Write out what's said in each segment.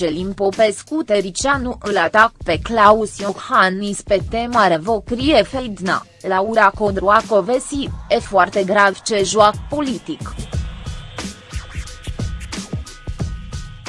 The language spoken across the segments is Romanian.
Celin Popescu Tericianu îl atac pe Claus Iohannis pe tema revocrie Feidna, Laura Codroacovesi, e foarte grav ce joacă politic.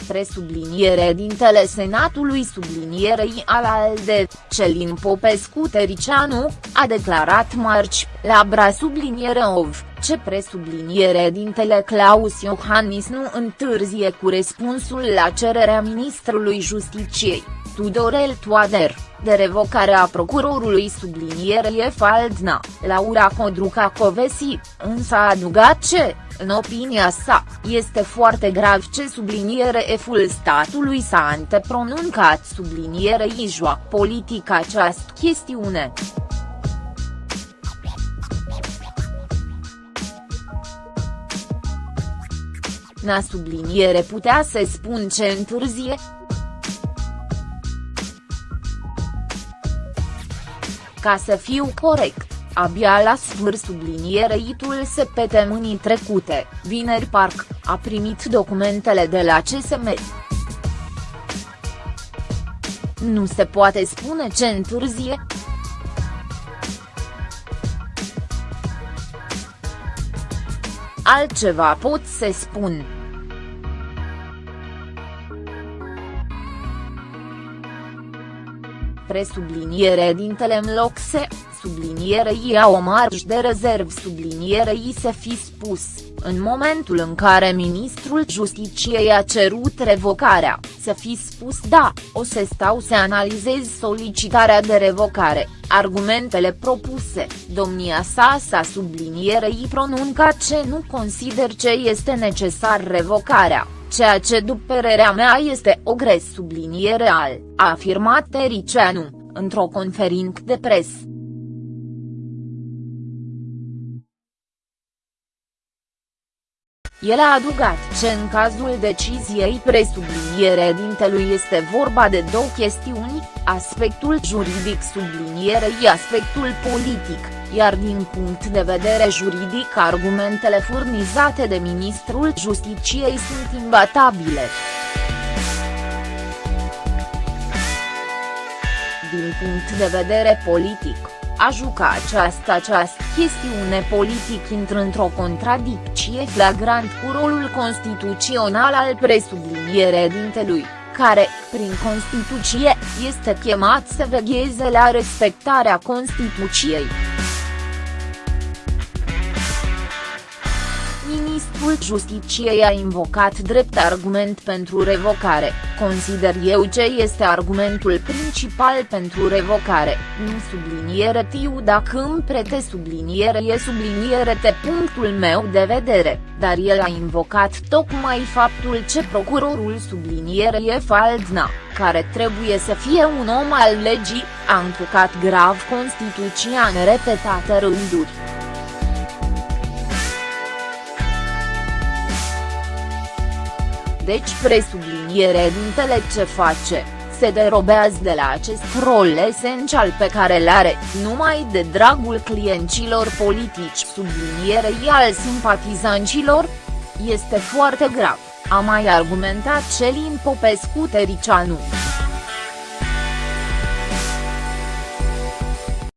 Presubliniere dintele Senatului sublinierei al ALDE, Celin Popescu Tericianu, a declarat marci, la bra subliniere OV, ce presubliniere dintele Claus Iohannis nu întârzie cu răspunsul la cererea ministrului Justiciei, Tudorel Toader, de revocare a procurorului sublinierei Faldna, Laura Codruca Covesi, însă a adugat ce, în opinia sa, este foarte grav ce subliniere eful statului s-a antepronuncat sublinierei joacă politica această chestiune. Na subliniere putea să spun ce întârzie? Ca să fiu corect, abia la sfârșit sublinierei se săptămânii trecute, vineri parc, a primit documentele de la CSM. Nu se poate spune ce întârzie? Altceva pot să spun. Presubliniere dintele în loc se, sublinierei ia o marj de rezerv sublinierei să fi spus, în momentul în care ministrul Justiciei a cerut revocarea, să fi spus da, o să stau să analizez solicitarea de revocare, argumentele propuse, domnia sa sa sublinierei pronunca ce nu consider ce este necesar revocarea, ceea ce după părerea mea este o gres subliniere al, a afirmat Tericianu, într-o conferință de presă. El a adugat ce în cazul deciziei presubliniere dintelui este vorba de două chestiuni, aspectul juridic sublinierei aspectul politic, iar din punct de vedere juridic argumentele furnizate de ministrul Justiciei sunt imbatabile. Din punct de vedere politic, a juca această această chestiune politic intră într-o contradicție flagrant cu rolul constituțional al presubliniere dintelui, care, prin Constituție, este chemat să vegheze la respectarea Constituției. Ministrul Justiciei a invocat drept argument pentru revocare, consider eu ce este argumentul principal pentru revocare, nu subliniere tiu dacă îmi prete subliniere e subliniere te punctul meu de vedere, dar el a invocat tocmai faptul ce procurorul subliniere e Faldna, care trebuie să fie un om al legii, a încălcat grav Constituția în repetate rânduri. Deci presubliniere dintele ce face, se derobează de la acest rol esențial pe care îl are, numai de dragul clienților politici sublinierei al simpatizanților? Este foarte grav, a mai argumentat Celin Popescu Tericianu.